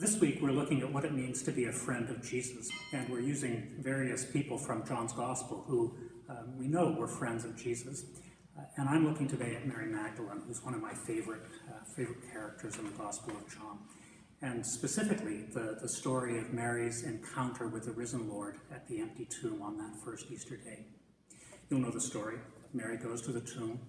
This week we're looking at what it means to be a friend of Jesus, and we're using various people from John's Gospel who um, we know were friends of Jesus. Uh, and I'm looking today at Mary Magdalene, who's one of my favorite, uh, favorite characters in the Gospel of John. And specifically, the, the story of Mary's encounter with the risen Lord at the empty tomb on that first Easter day. You'll know the story. Mary goes to the tomb,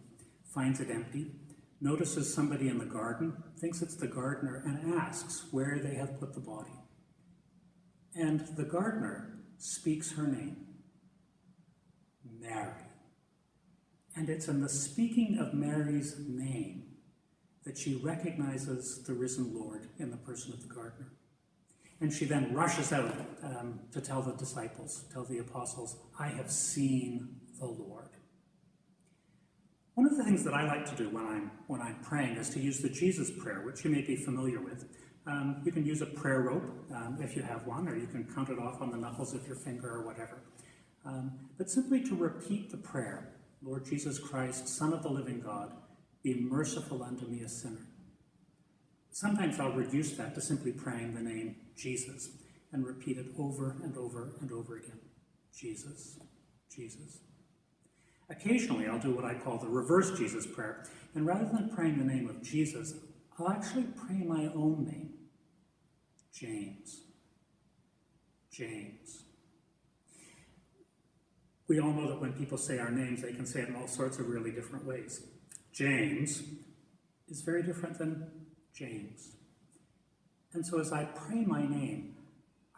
finds it empty, notices somebody in the garden, thinks it's the gardener, and asks where they have put the body. And the gardener speaks her name, Mary. And it's in the speaking of Mary's name that she recognizes the risen Lord in the person of the gardener. And she then rushes out um, to tell the disciples, tell the apostles, I have seen the Lord. One of the things that I like to do when I'm, when I'm praying is to use the Jesus prayer, which you may be familiar with. Um, you can use a prayer rope um, if you have one, or you can count it off on the knuckles of your finger or whatever. Um, but simply to repeat the prayer, Lord Jesus Christ, Son of the living God, be merciful unto me, a sinner. Sometimes I'll reduce that to simply praying the name Jesus and repeat it over and over and over again. Jesus, Jesus. Occasionally, I'll do what I call the reverse Jesus prayer, and rather than praying the name of Jesus, I'll actually pray my own name, James. James. We all know that when people say our names, they can say it in all sorts of really different ways. James is very different than James. And so as I pray my name,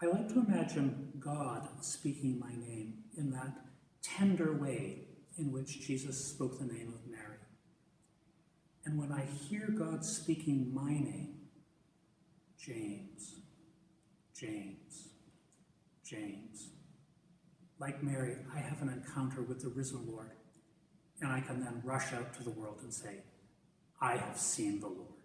I like to imagine God speaking my name in that tender way in which Jesus spoke the name of Mary. And when I hear God speaking my name, James, James, James, like Mary, I have an encounter with the risen Lord, and I can then rush out to the world and say, I have seen the Lord.